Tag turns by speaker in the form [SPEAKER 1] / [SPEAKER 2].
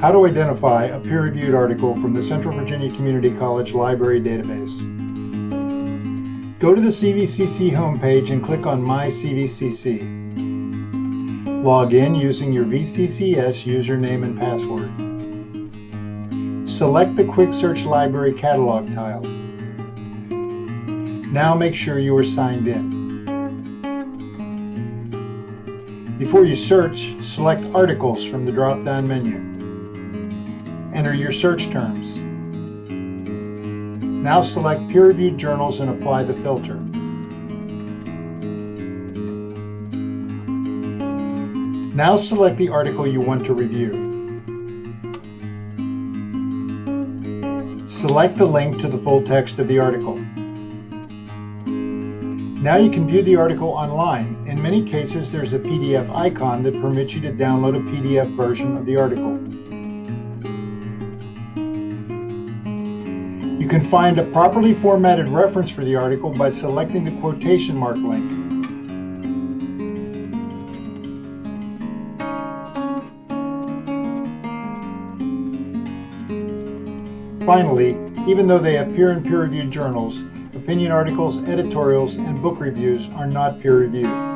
[SPEAKER 1] How to identify a peer-reviewed article from the Central Virginia Community College Library database. Go to the CVCC homepage and click on My CVCC. Log in using your VCCS username and password. Select the Quick Search Library catalog tile. Now make sure you are signed in. Before you search, select Articles from the drop-down menu. Enter your search terms. Now select peer-reviewed journals and apply the filter. Now select the article you want to review. Select the link to the full text of the article. Now you can view the article online. In many cases, there's a PDF icon that permits you to download a PDF version of the article. Can find a properly formatted reference for the article by selecting the quotation mark link. Finally, even though they appear in peer-reviewed journals, Opinion articles, editorials, and book reviews are not peer-reviewed.